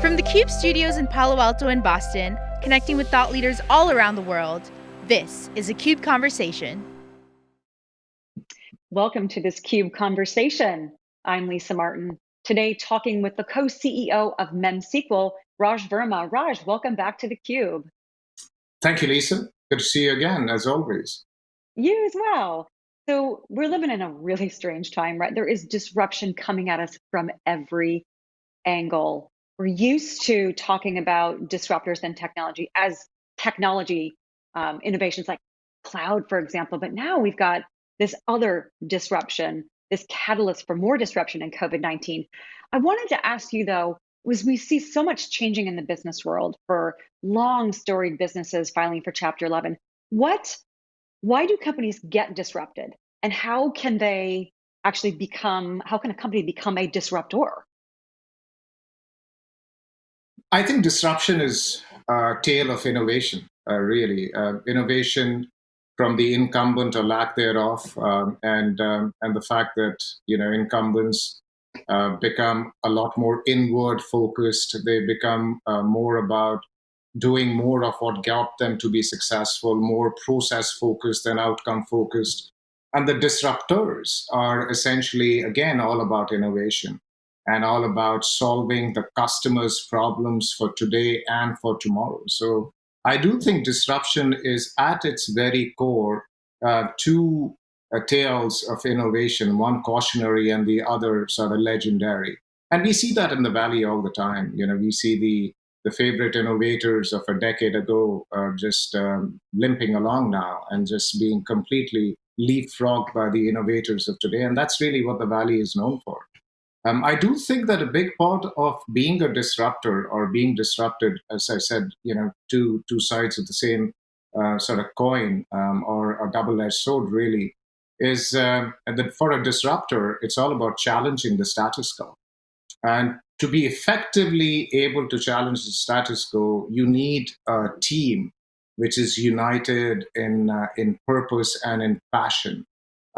From the CUBE studios in Palo Alto and Boston, connecting with thought leaders all around the world, this is a CUBE Conversation. Welcome to this CUBE Conversation. I'm Lisa Martin. Today, talking with the co-CEO of MemSQL, Raj Verma. Raj, welcome back to the Cube. Thank you, Lisa. Good to see you again, as always. You as well. So we're living in a really strange time, right? There is disruption coming at us from every angle. We're used to talking about disruptors and technology as technology um, innovations like cloud, for example, but now we've got this other disruption, this catalyst for more disruption in COVID-19. I wanted to ask you though, was we see so much changing in the business world for long storied businesses filing for Chapter 11. What, why do companies get disrupted? And how can they actually become, how can a company become a disruptor? I think disruption is a tale of innovation, uh, really. Uh, innovation from the incumbent or lack thereof, um, and um, and the fact that you know incumbents uh, become a lot more inward focused. They become uh, more about doing more of what got them to be successful, more process focused than outcome focused. And the disruptors are essentially, again, all about innovation and all about solving the customer's problems for today and for tomorrow. So I do think disruption is at its very core uh, two uh, tales of innovation, one cautionary and the other sort of legendary. And we see that in the Valley all the time. You know, we see the the favorite innovators of a decade ago are just um, limping along now and just being completely leapfrogged by the innovators of today. And that's really what the Valley is known for. Um, I do think that a big part of being a disruptor or being disrupted, as I said, you know, two two sides of the same uh, sort of coin um, or a double-edged sword, really, is uh, that for a disruptor, it's all about challenging the status quo. And to be effectively able to challenge the status quo, you need a team which is united in uh, in purpose and in passion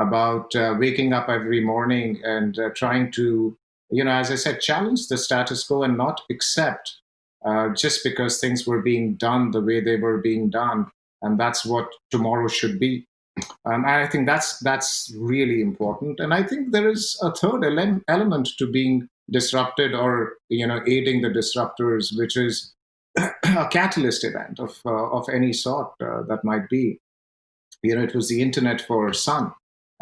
about uh, waking up every morning and uh, trying to, you know, as I said, challenge the status quo and not accept uh, just because things were being done the way they were being done, and that's what tomorrow should be. Um, and I think that's that's really important. And I think there is a third ele element to being disrupted or you know aiding the disruptors, which is a catalyst event of uh, of any sort uh, that might be. You know, it was the internet for Sun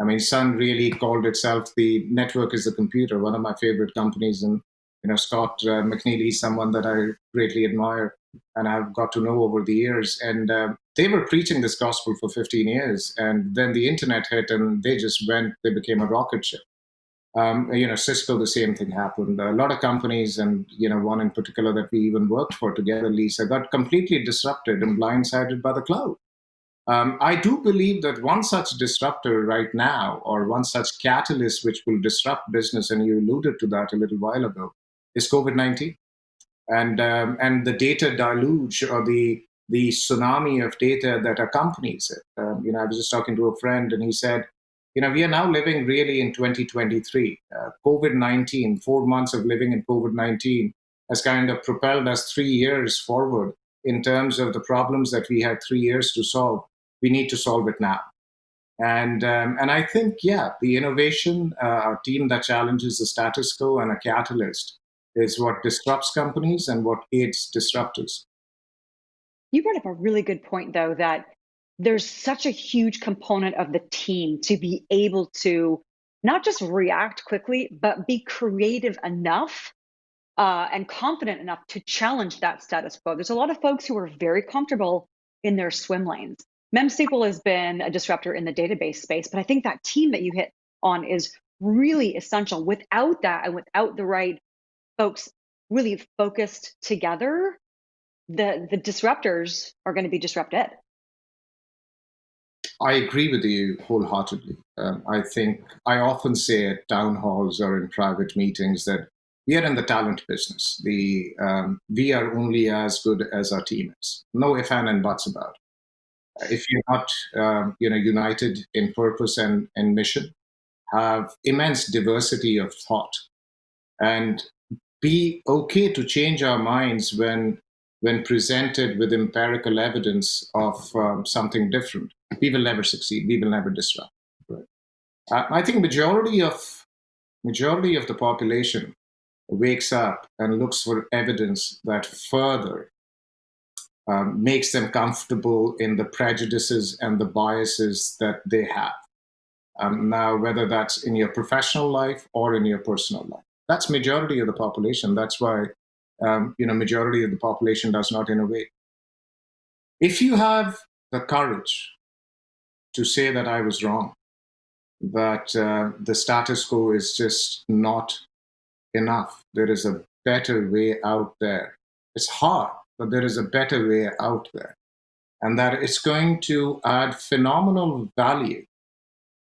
I mean, Sun really called itself the network is the computer, one of my favorite companies. And, you know, Scott uh, McNealy is someone that I greatly admire and I've got to know over the years. And uh, they were preaching this gospel for 15 years. And then the internet hit and they just went, they became a rocket ship. Um, you know, Cisco, the same thing happened. A lot of companies, and you know, one in particular that we even worked for together, Lisa, got completely disrupted and blindsided by the cloud. Um, I do believe that one such disruptor right now, or one such catalyst which will disrupt business, and you alluded to that a little while ago, is COVID-19. And, um, and the data deluge or the, the tsunami of data that accompanies it. Um, you know, I was just talking to a friend and he said, you know, we are now living really in 2023. Uh, COVID-19, four months of living in COVID-19 has kind of propelled us three years forward in terms of the problems that we had three years to solve we need to solve it now. And, um, and I think, yeah, the innovation, uh, a team that challenges the status quo and a catalyst is what disrupts companies and what aids disruptors. You brought up a really good point, though, that there's such a huge component of the team to be able to not just react quickly, but be creative enough uh, and confident enough to challenge that status quo. There's a lot of folks who are very comfortable in their swim lanes. MemSQL has been a disruptor in the database space, but I think that team that you hit on is really essential. Without that and without the right folks really focused together, the, the disruptors are going to be disrupted. I agree with you wholeheartedly. Um, I think I often say at town halls or in private meetings that we are in the talent business. The um, we are only as good as our team is. No ifs and buts about it if you're not um, you know united in purpose and, and mission have immense diversity of thought and be okay to change our minds when when presented with empirical evidence of um, something different. We will never succeed. We will never disrupt. Right? Uh, I think majority of majority of the population wakes up and looks for evidence that further um, makes them comfortable in the prejudices and the biases that they have. Um, now, whether that's in your professional life or in your personal life, that's majority of the population. That's why um, you know majority of the population does not innovate. If you have the courage to say that I was wrong, that uh, the status quo is just not enough. There is a better way out there. It's hard, but there is a better way out there. And that it's going to add phenomenal value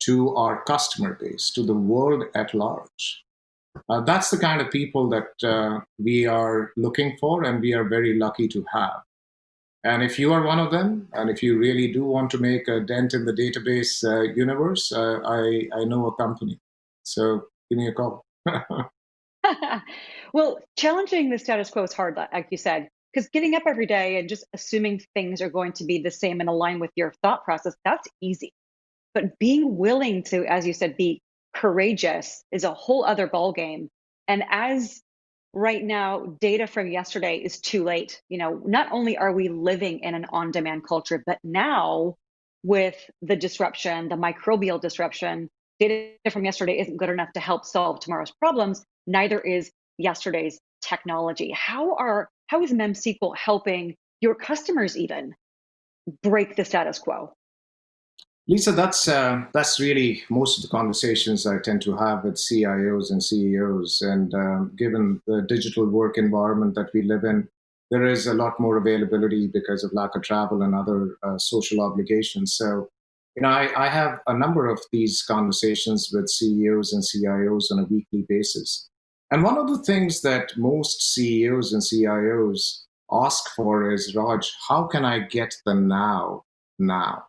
to our customer base, to the world at large. Uh, that's the kind of people that uh, we are looking for and we are very lucky to have. And if you are one of them, and if you really do want to make a dent in the database uh, universe, uh, I, I know a company. So give me a call. well, challenging the status quo is hard, like you said, because getting up every day and just assuming things are going to be the same and align with your thought process, that's easy. But being willing to, as you said, be courageous is a whole other ballgame. And as right now data from yesterday is too late you know not only are we living in an on demand culture but now with the disruption the microbial disruption data from yesterday isn't good enough to help solve tomorrow's problems neither is yesterday's technology how are how is memsql helping your customers even break the status quo Lisa, that's uh, that's really most of the conversations I tend to have with CIOs and CEOs. And um, given the digital work environment that we live in, there is a lot more availability because of lack of travel and other uh, social obligations. So, you know, I, I have a number of these conversations with CEOs and CIOs on a weekly basis. And one of the things that most CEOs and CIOs ask for is, Raj, how can I get the now now?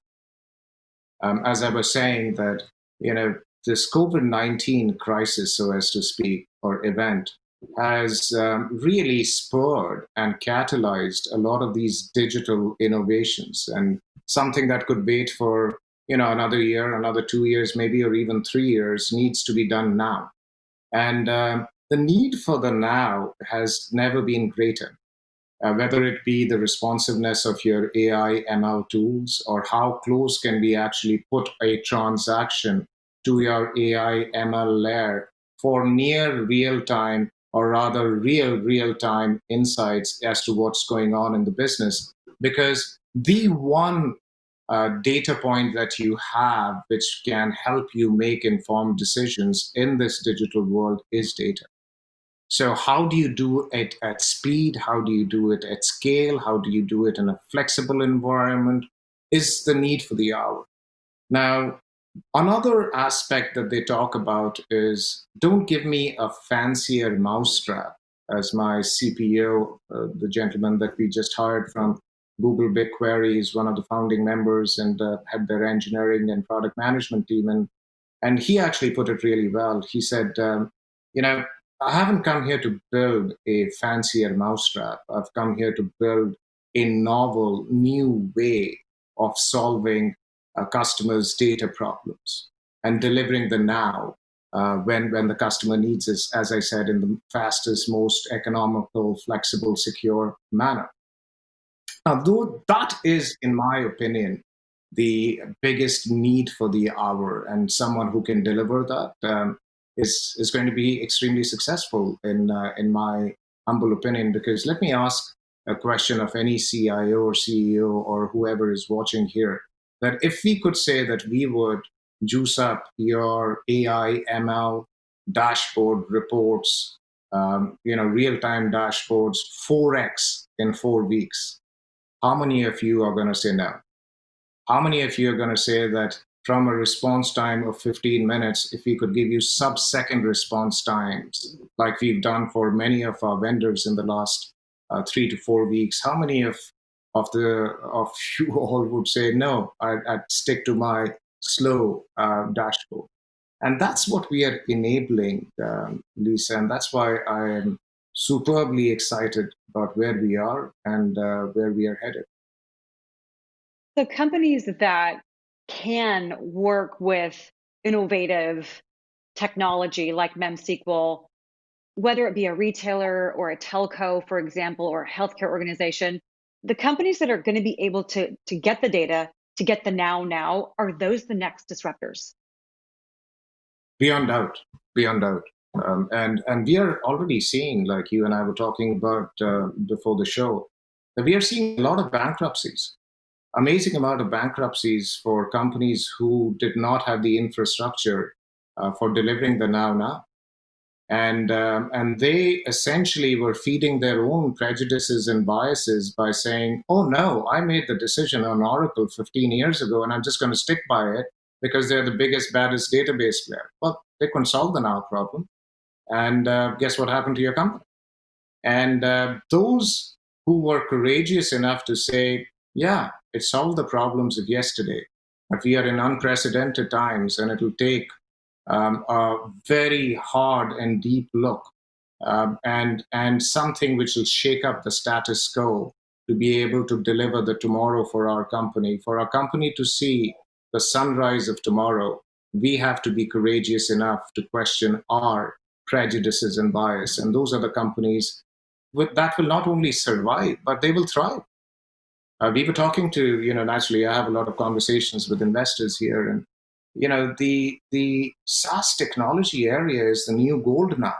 um, as I was saying, that you know this COVID-19 crisis, so as to speak, or event, has um, really spurred and catalyzed a lot of these digital innovations, and something that could wait for you know another year, another two years, maybe, or even three years, needs to be done now. And um, the need for the now has never been greater uh, whether it be the responsiveness of your AI ML tools or how close can we actually put a transaction to your AI ML layer for near real time or rather real real time insights as to what's going on in the business. Because the one uh, data point that you have which can help you make informed decisions in this digital world is data. So how do you do it at speed? How do you do it at scale? How do you do it in a flexible environment? Is the need for the hour. Now, another aspect that they talk about is don't give me a fancier mousetrap as my CPO, uh, the gentleman that we just hired from Google BigQuery is one of the founding members and uh, had their engineering and product management team. And, and he actually put it really well. He said, um, you know, I haven't come here to build a fancier mousetrap. I've come here to build a novel, new way of solving a customer's data problems and delivering the now uh, when, when the customer needs it, as I said, in the fastest, most economical, flexible, secure manner. Now, though that is, in my opinion, the biggest need for the hour and someone who can deliver that. Um, is is going to be extremely successful in uh, in my humble opinion. Because let me ask a question of any CIO or CEO or whoever is watching here: that if we could say that we would juice up your AI ML dashboard reports, um, you know, real-time dashboards 4x in four weeks, how many of you are going to say no? How many of you are going to say that from a response time of 15 minutes, if we could give you sub-second response times, like we've done for many of our vendors in the last uh, three to four weeks, how many of of the of you all would say no? I'd, I'd stick to my slow uh, dashboard, and that's what we are enabling, um, Lisa, and that's why I am superbly excited about where we are and uh, where we are headed. So companies that can work with innovative technology like MemSQL, whether it be a retailer or a telco, for example, or a healthcare organization, the companies that are going to be able to, to get the data, to get the now now, are those the next disruptors? Beyond doubt, beyond doubt. Um, and and we are already seeing, like you and I were talking about uh, before the show, that we are seeing a lot of bankruptcies amazing amount of bankruptcies for companies who did not have the infrastructure uh, for delivering the now now. And, um, and they essentially were feeding their own prejudices and biases by saying, oh no, I made the decision on Oracle 15 years ago and I'm just going to stick by it because they're the biggest, baddest database player. Well, they couldn't solve the now problem. And uh, guess what happened to your company? And uh, those who were courageous enough to say, yeah, it solved the problems of yesterday. But we are in unprecedented times, and it'll take um, a very hard and deep look um, and, and something which will shake up the status quo to be able to deliver the tomorrow for our company. For our company to see the sunrise of tomorrow, we have to be courageous enough to question our prejudices and bias. And those are the companies with, that will not only survive, but they will thrive. Uh, we were talking to, you know, naturally, I have a lot of conversations with investors here, and you know, the the SaaS technology area is the new gold now.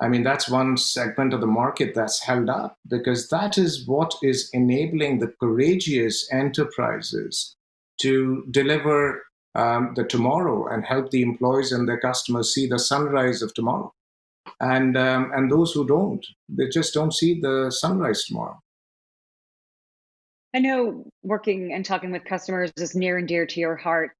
I mean, that's one segment of the market that's held up because that is what is enabling the courageous enterprises to deliver um, the tomorrow and help the employees and their customers see the sunrise of tomorrow. And um, and those who don't, they just don't see the sunrise tomorrow. I know working and talking with customers is near and dear to your heart.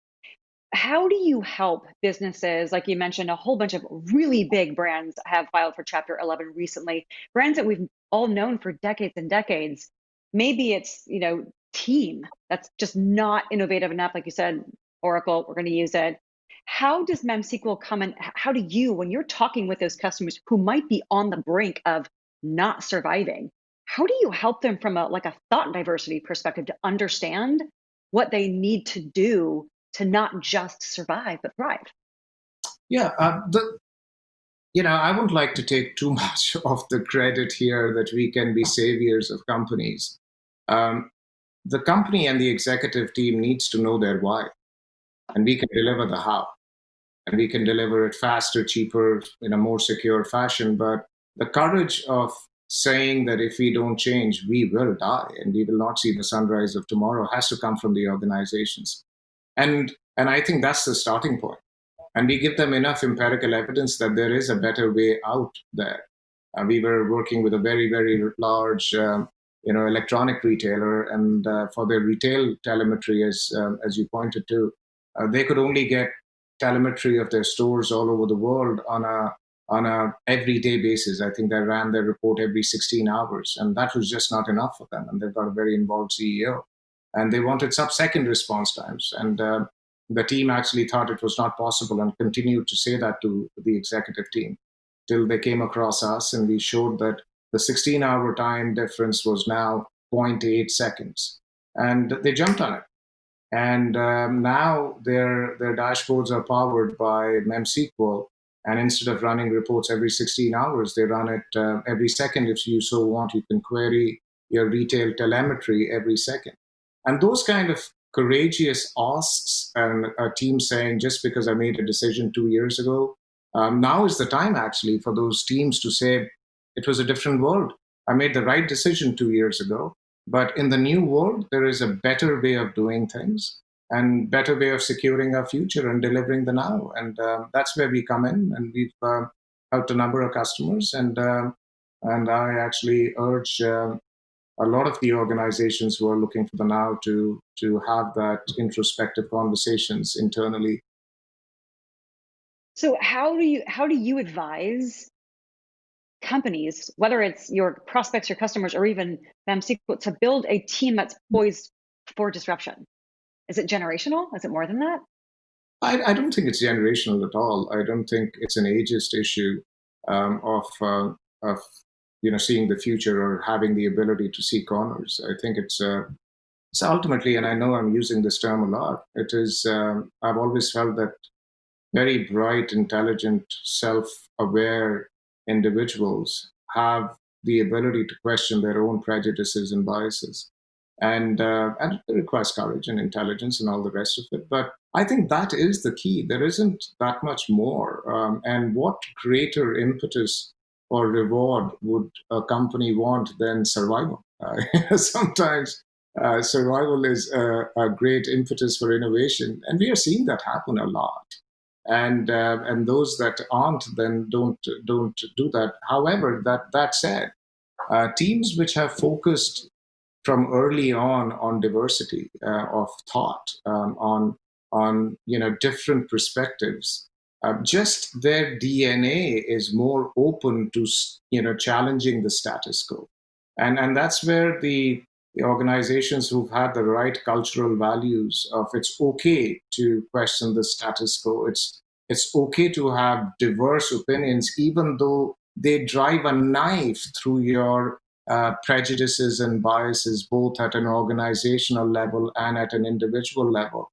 How do you help businesses? Like you mentioned, a whole bunch of really big brands have filed for Chapter 11 recently, brands that we've all known for decades and decades. Maybe it's, you know, team that's just not innovative enough. Like you said, Oracle, we're going to use it. How does MemSQL come and how do you, when you're talking with those customers who might be on the brink of not surviving, how do you help them from a like a thought diversity perspective to understand what they need to do to not just survive but thrive? Yeah uh, the you know i wouldn't like to take too much of the credit here that we can be saviors of companies. Um, the company and the executive team needs to know their why and we can deliver the how and we can deliver it faster cheaper in a more secure fashion but the courage of saying that if we don't change, we will die and we will not see the sunrise of tomorrow has to come from the organizations. And, and I think that's the starting point. And we give them enough empirical evidence that there is a better way out there. Uh, we were working with a very, very large um, you know, electronic retailer, and uh, for their retail telemetry, as, um, as you pointed to, uh, they could only get telemetry of their stores all over the world on a on a everyday basis. I think they ran their report every 16 hours, and that was just not enough for them. And they've got a very involved CEO, and they wanted sub-second response times. And uh, the team actually thought it was not possible, and continued to say that to the executive team till they came across us, and we showed that the 16-hour time difference was now 0.8 seconds, and they jumped on it. And um, now their their dashboards are powered by MemSQL, and instead of running reports every 16 hours, they run it uh, every second if you so want. You can query your retail telemetry every second. And those kind of courageous asks and a team saying, just because I made a decision two years ago, um, now is the time actually for those teams to say, it was a different world. I made the right decision two years ago. But in the new world, there is a better way of doing things and better way of securing our future and delivering the now. And uh, that's where we come in, and we've uh, helped a number of customers. And uh, and I actually urge a lot of the organizations who are looking for the now to to have that introspective conversations internally. So how do you how do you advise companies, whether it's your prospects, your customers, or even MemSQL, to build a team that's poised for disruption? Is it generational? Is it more than that? I, I don't think it's generational at all. I don't think it's an ageist issue um, of, uh, of you know, seeing the future or having the ability to see corners. I think it's uh, it's ultimately, and I know I'm using this term a lot. It is. Um, I've always felt that very bright, intelligent, self-aware individuals have the ability to question their own prejudices and biases. And, uh, and it requires courage and intelligence and all the rest of it. But I think that is the key. There isn't that much more. Um, and what greater impetus or reward would a company want than survival? Uh, sometimes uh, survival is a, a, great impetus for innovation, and we are seeing that happen a lot. And uh, and those that aren't then don't don't do that. However, that that said, uh, teams which have focused from early on on diversity uh, of thought, um, on on you know different perspectives, uh, just their DNA is more open to you know challenging the status quo, and and that's where the, the organizations who've had the right cultural values of it's okay to question the status quo. It's it's okay to have diverse opinions, even though they drive a knife through your uh, prejudices and biases, both at an organizational level and at an individual level.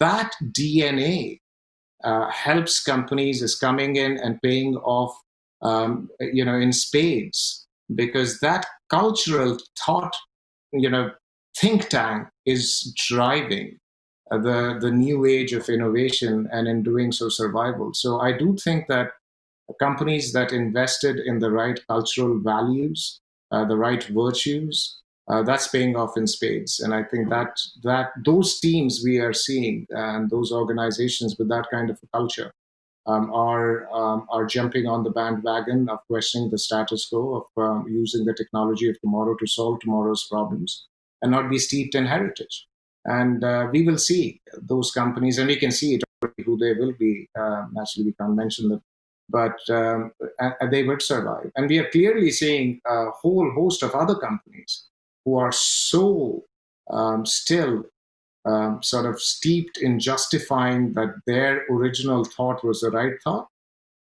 That DNA uh, helps companies is coming in and paying off, um, you know, in spades because that cultural thought, you know, think tank is driving the the new age of innovation and in doing so survival. So I do think that companies that invested in the right cultural values, the right virtues, uh, that's paying off in spades. And I think that that those teams we are seeing and those organizations with that kind of culture um, are um, are jumping on the bandwagon of questioning the status quo of um, using the technology of tomorrow to solve tomorrow's problems and not be steeped in heritage. And uh, we will see those companies, and we can see it who they will be. Uh, naturally, we can't mention them, but um, they would survive. And we are clearly seeing a whole host of other companies who are so um, still um, sort of steeped in justifying that their original thought was the right thought.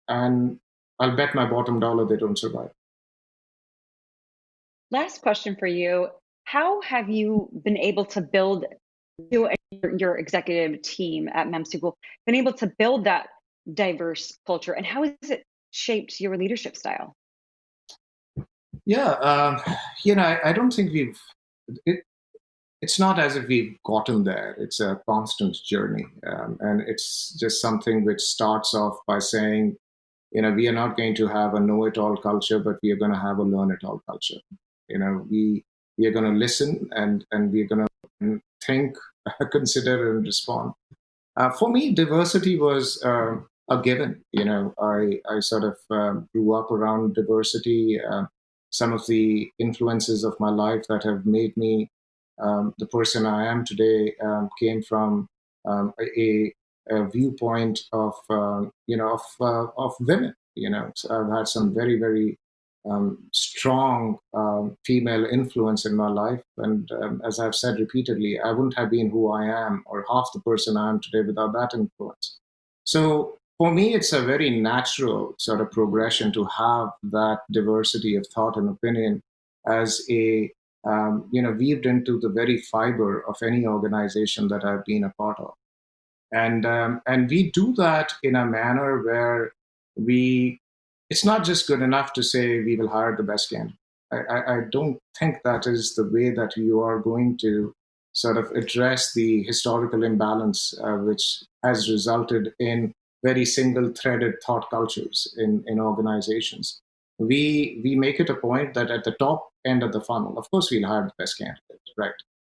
And I'll bet my bottom dollar they don't survive. Last question for you. How have you been able to build, you and your executive team at MemSQL, been able to build that diverse culture and how has it shaped your leadership style? Yeah, um, you know, I, I, don't think we've, it, it's not as if we've gotten there. It's a constant journey. Um, and it's just something which starts off by saying, you know, we are not going to have a know-it-all culture, but we are going to have a learn-it-all culture. You know, we, we are going to listen and, and we're going to think, consider and respond. Uh, for me, diversity was uh, a given. You know, I, I sort of um, grew up around diversity. Uh, some of the influences of my life that have made me um, the person I am today um, came from um, a, a, viewpoint of uh, you know of uh, of women. You know, so I've had some very very strong female influence in my life, and as I've said repeatedly, I wouldn't have been who I am or half the person I am today without that influence. So for me, it's a very natural sort of progression to have that diversity of thought and opinion as a, um, you know, weaved into the very fiber of any organization that I've been a part of. And, um, and we do that in a manner where we, it's not just good enough to say we will hire the best candidate. I, I, don't think that is the way that you are going to sort of address the historical imbalance uh, which has resulted in very single-threaded thought cultures in, in organizations. We, we make it a point that at the top end of the funnel, of course, we'll hire the best candidate, right?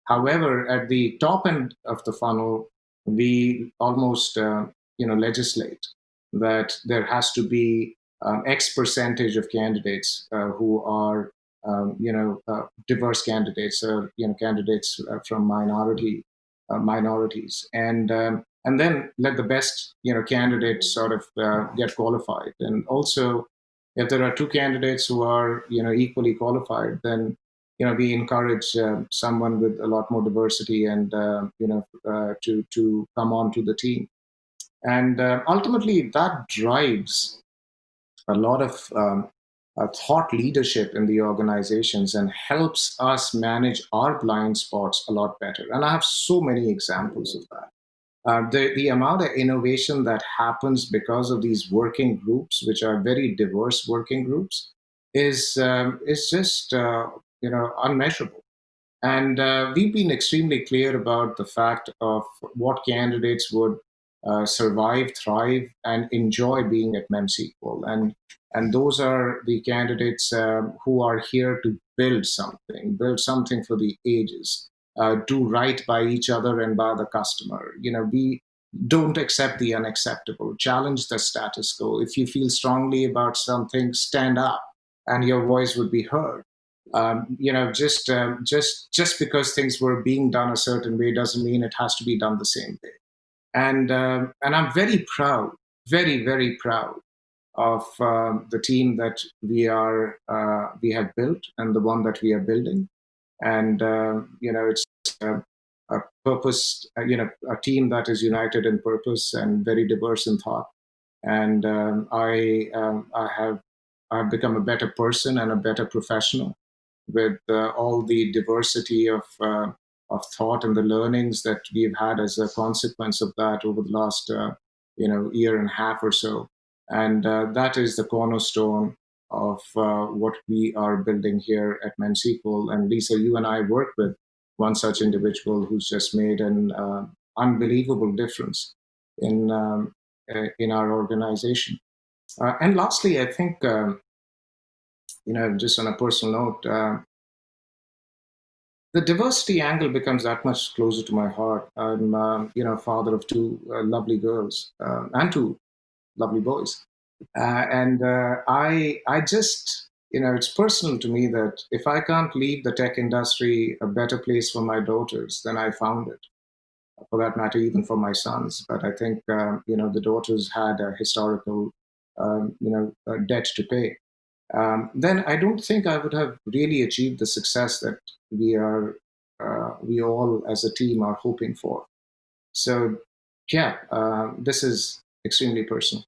However, at the top end of the funnel, we almost uh, you know, legislate that there has to be um, X percentage of candidates uh, who are um, you know, uh, diverse candidates or, you know, candidates uh, from minority uh, minorities. And um, and then let the best you know candidates sort of uh, get qualified and also if there are two candidates who are you know equally qualified then you know we encourage uh, someone with a lot more diversity and uh, you know uh, to to come on to the team and uh, ultimately that drives a lot of um, uh, thought leadership in the organizations and helps us manage our blind spots a lot better. And I have so many examples of that. Uh, the, the amount of innovation that happens because of these working groups, which are very diverse working groups, is, um, is just uh, you know, unmeasurable. And uh, we've been extremely clear about the fact of what candidates would uh, survive, thrive, and enjoy being at MemSQL. And, and those are the candidates um, who are here to build something, build something for the ages, uh, do right by each other and by the customer. You know, we don't accept the unacceptable, challenge the status quo. If you feel strongly about something, stand up and your voice would be heard. Um, you know, just um, just just because things were being done a certain way doesn't mean it has to be done the same way. And um, and I'm very proud, very very proud of um, the team that we are uh, we have built and the one that we are building. And uh, you know, it's a, a purpose, uh, you know, a team that is united in purpose and very diverse in thought. And um, I I have I've become a better person and a better professional with uh, all the diversity of uh, of thought and the learnings that we've had as a consequence of that over the last uh, you know year and a half or so and uh, that is the cornerstone of uh, what we are building here at MemSQL. And Lisa, you and I work with one such individual who's just made an uh, unbelievable difference in um, in our organization. and lastly, I think um, you know, just on a personal note, uh, the diversity angle becomes that much closer to my heart. I'm, um, you know, father of two uh, lovely girls uh, and two lovely boys, uh, and uh, I, I just, you know, it's personal to me that if I can't leave the tech industry a better place for my daughters, then I found it. For that matter, even for my sons. But I think, um, you know, the daughters had a historical, um, you know, debt to pay um, then I don't think I would have really achieved the success that we are, uh, we all as a team are hoping for. So, yeah, uh, this is extremely personal.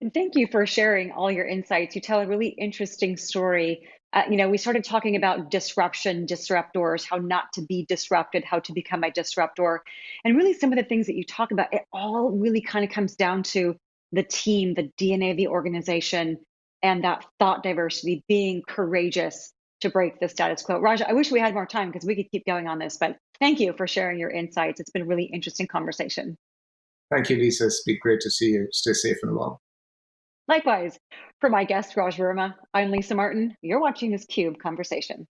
And thank you for sharing all your insights. You tell a really interesting story. Uh, you know, we started talking about disruption, disruptors, how not to be disrupted, how to become a disruptor. And really, some of the things that you talk about, it all really kind of comes down to the team, the DNA of the organization, and that thought diversity, being courageous to break the status quo. Raja, I wish we had more time because we could keep going on this, but thank you for sharing your insights. It's been a really interesting conversation. Thank you, Lisa. It's been great to see you. Stay safe and well. Likewise. For my guest, Raj Verma, I'm Lisa Martin. You're watching this CUBE Conversation.